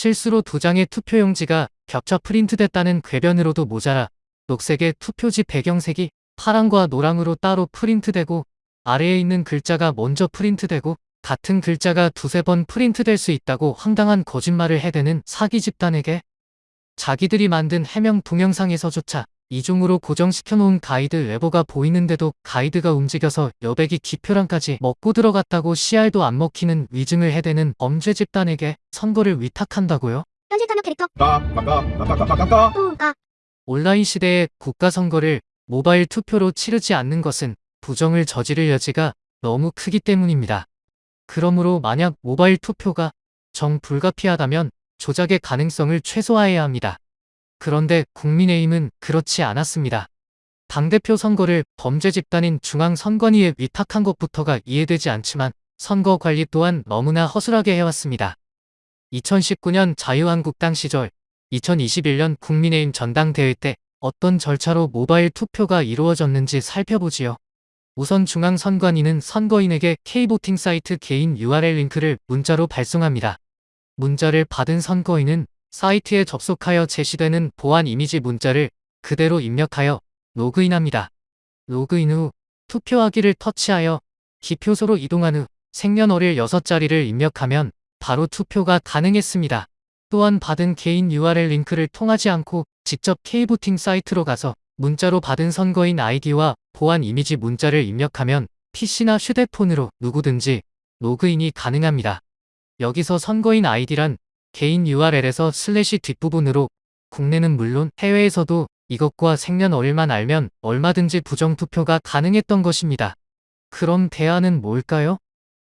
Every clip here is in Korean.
실수로 두 장의 투표용지가 겹쳐 프린트됐다는 궤변으로도 모자라 녹색의 투표지 배경색이 파랑과 노랑으로 따로 프린트되고 아래에 있는 글자가 먼저 프린트되고 같은 글자가 두세 번 프린트될 수 있다고 황당한 거짓말을 해대는 사기 집단에게 자기들이 만든 해명 동영상에서조차 이중으로 고정시켜놓은 가이드 외부가 보이는데도 가이드가 움직여서 여백이 기표랑까지 먹고 들어갔다고 CR도 안 먹히는 위증을 해대는 범죄 집단에게 선거를 위탁한다고요? 현실 탐욕 캐릭터 온라인 시대에 국가 선거를 모바일 투표로 치르지 않는 것은 부정을 저지를 여지가 너무 크기 때문입니다. 그러므로 만약 모바일 투표가 정 불가피하다면 조작의 가능성을 최소화해야 합니다. 그런데 국민의힘은 그렇지 않았습니다. 당대표 선거를 범죄 집단인 중앙선관위에 위탁한 것부터가 이해되지 않지만 선거 관리 또한 너무나 허술하게 해왔습니다. 2019년 자유한국당 시절 2021년 국민의힘 전당대회 때 어떤 절차로 모바일 투표가 이루어졌는지 살펴보지요. 우선 중앙선관위는 선거인에게 K보팅 사이트 개인 URL 링크를 문자로 발송합니다. 문자를 받은 선거인은 사이트에 접속하여 제시되는 보안 이미지 문자를 그대로 입력하여 로그인합니다. 로그인 후 투표하기를 터치하여 기표소로 이동한 후 생년월일 6자리를 입력하면 바로 투표가 가능했습니다. 또한 받은 개인 URL 링크를 통하지 않고 직접 K-Voting 사이트로 가서 문자로 받은 선거인 아이디와 보안 이미지 문자를 입력하면 PC나 휴대폰으로 누구든지 로그인이 가능합니다. 여기서 선거인 아이디란 개인 URL에서 슬래시 뒷부분으로 국내는 물론 해외에서도 이것과 생년월일만 알면 얼마든지 부정투표가 가능했던 것입니다. 그럼 대안은 뭘까요?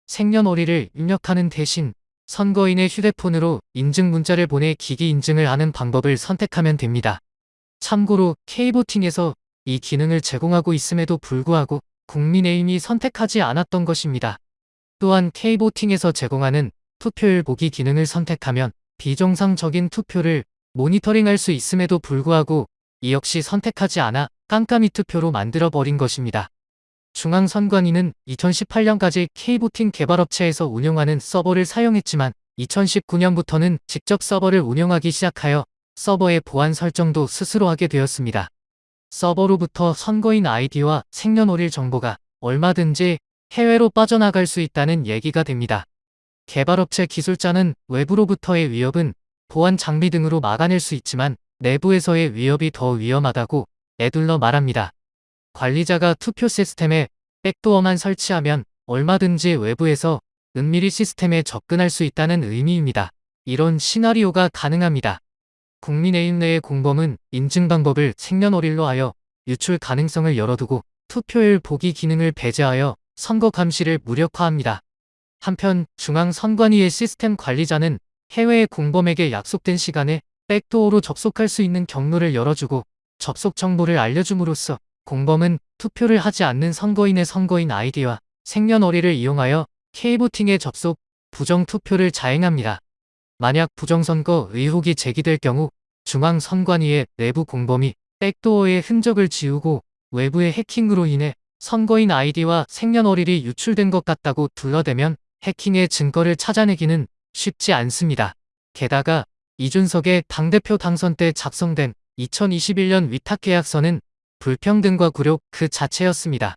생년월일을 입력하는 대신 선거인의 휴대폰으로 인증 문자를 보내 기기 인증을 하는 방법을 선택하면 됩니다. 참고로 K보팅에서 이 기능을 제공하고 있음에도 불구하고 국민의힘이 선택하지 않았던 것입니다. 또한 K보팅에서 제공하는 투표율 보기 기능을 선택하면 비정상적인 투표를 모니터링할 수 있음에도 불구하고 이 역시 선택하지 않아 깜깜이 투표로 만들어버린 것입니다. 중앙선관위는 2018년까지 K보팅 개발업체에서 운영하는 서버를 사용했지만 2019년부터는 직접 서버를 운영하기 시작하여 서버의 보안 설정도 스스로 하게 되었습니다. 서버로부터 선거인 아이디와 생년월일 정보가 얼마든지 해외로 빠져나갈 수 있다는 얘기가 됩니다. 개발업체 기술자는 외부로부터의 위협은 보안 장비 등으로 막아낼 수 있지만 내부에서의 위협이 더 위험하다고 애둘러 말합니다. 관리자가 투표 시스템에 백도어만 설치하면 얼마든지 외부에서 은밀히 시스템에 접근할 수 있다는 의미입니다. 이런 시나리오가 가능합니다. 국민의힘 내의 공범은 인증 방법을 생년월일로 하여 유출 가능성을 열어두고 투표율 보기 기능을 배제하여 선거 감시를 무력화합니다. 한편 중앙선관위의 시스템 관리자는 해외의 공범에게 약속된 시간에 백도어로 접속할 수 있는 경로를 열어주고 접속 정보를 알려줌으로써 공범은 투표를 하지 않는 선거인의 선거인 아이디와 생년월일을 이용하여 K보팅에 접속, 부정투표를 자행합니다. 만약 부정선거 의혹이 제기될 경우 중앙선관위의 내부 공범이 백도어의 흔적을 지우고 외부의 해킹으로 인해 선거인 아이디와 생년월일이 유출된 것 같다고 둘러대면 해킹의 증거를 찾아내기는 쉽지 않습니다. 게다가 이준석의 당대표 당선 때 작성된 2021년 위탁계약서는 불평등과 굴욕 그 자체였습니다.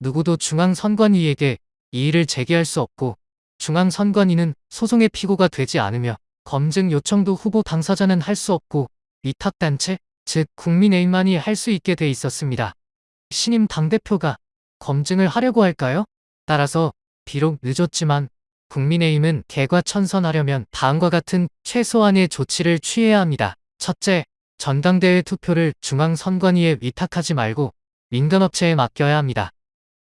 누구도 중앙선관위에게 이의를 제기할 수 없고 중앙선관위는 소송의 피고가 되지 않으며 검증 요청도 후보 당사자는 할 수 없고 위탁단체, 즉 국민의힘만이 할 수 있게 돼 있었습니다. 신임 당대표가 검증을 하려고 할까요? 따라서 비록 늦었지만 국민의힘은 개과천선하려면 다음과 같은 최소한의 조치를 취해야 합니다. 첫째, 전당대회 투표를 중앙선관위에 위탁하지 말고 민간업체에 맡겨야 합니다.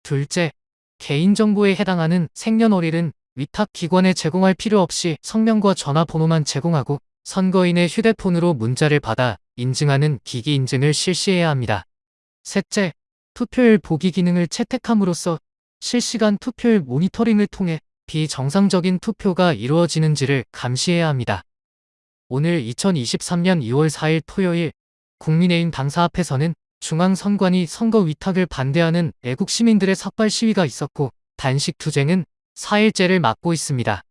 둘째, 개인정보에 해당하는 생년월일은 위탁기관에 제공할 필요 없이 성명과 전화번호만 제공하고 선거인의 휴대폰으로 문자를 받아 인증하는 기기 인증을 실시해야 합니다. 셋째, 투표율 보기 기능을 채택함으로써 실시간 투표율 모니터링을 통해 비정상적인 투표가 이루어지는지를 감시해야 합니다. 오늘 2023년 2월 4일 토요일 국민의힘 당사 앞에서는 중앙선관위 선거 위탁을 반대하는 애국 시민들의 삭발 시위가 있었고 단식 투쟁은 4일째를 맞고 있습니다.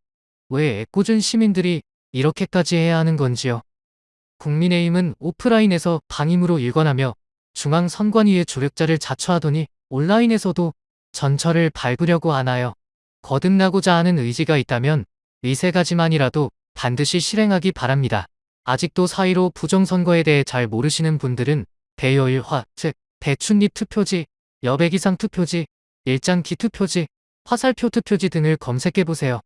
왜 애꿎은 시민들이 이렇게까지 해야 하는 건지요. 국민의힘은 오프라인에서 방임으로 일관하며 중앙선관위의 조력자를 자처하더니 온라인에서도 전철을 밟으려고 하나요. 거듭나고자 하는 의지가 있다면 이세 가지만이라도 반드시 실행하기 바랍니다. 아직도 사이로 부정선거에 대해 잘 모르시는 분들은 대여일화, 즉 대춘립 투표지, 여백 이상 투표지, 일장기 투표지, 화살표 투표지 등을 검색해보세요.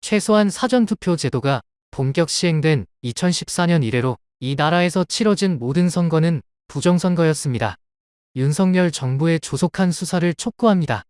최소한 사전투표 제도가 본격 시행된 2014년 이래로 이 나라에서 치러진 모든 선거는 부정선거였습니다. 윤석열 정부의 조속한 수사를 촉구합니다.